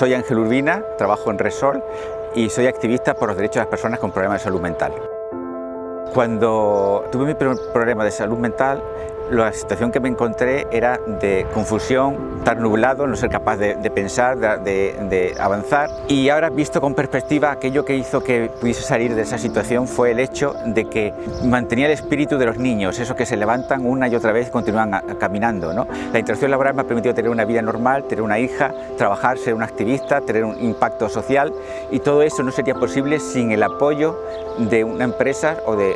Soy Ángel Urbina, trabajo en Resol y soy activista por los derechos de las personas con problemas de salud mental. Cuando tuve mi primer problema de salud mental, la situación que me encontré era de confusión, estar nublado, no ser capaz de, pensar, de, avanzar. Y ahora, visto con perspectiva, aquello que hizo que pudiese salir de esa situación fue el hecho de que mantenía el espíritu de los niños, esos que se levantan una y otra vez y continúan caminando. ¿no? La interacción laboral me ha permitido tener una vida normal, tener una hija, trabajar, ser un activista, tener un impacto social y todo eso no sería posible sin el apoyo de una empresa o de,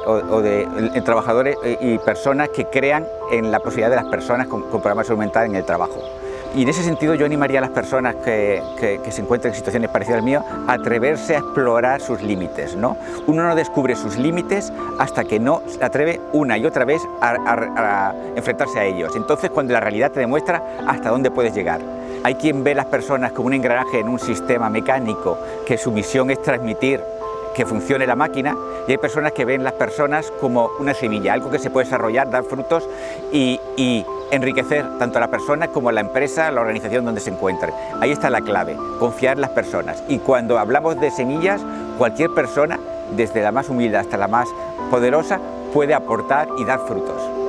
de trabajadores y personas que crean en la posibilidad de las personas con, problemas de mental en el trabajo. Y en ese sentido yo animaría a las personas que, se encuentran en situaciones parecidas al mío a atreverse a explorar sus límites. ¿no? Uno no descubre sus límites hasta que no se atreve una y otra vez a, enfrentarse a ellos. Entonces cuando la realidad te demuestra hasta dónde puedes llegar. Hay quien ve a las personas como un engranaje en un sistema mecánico que su misión es transmitir que funcione la máquina y hay personas que ven las personas como una semilla, algo que se puede desarrollar, dar frutos y, enriquecer tanto a la persona como a la empresa, a la organización donde se encuentre. Ahí está la clave, confiar en las personas. Y cuando hablamos de semillas, cualquier persona, desde la más humilde hasta la más poderosa, puede aportar y dar frutos.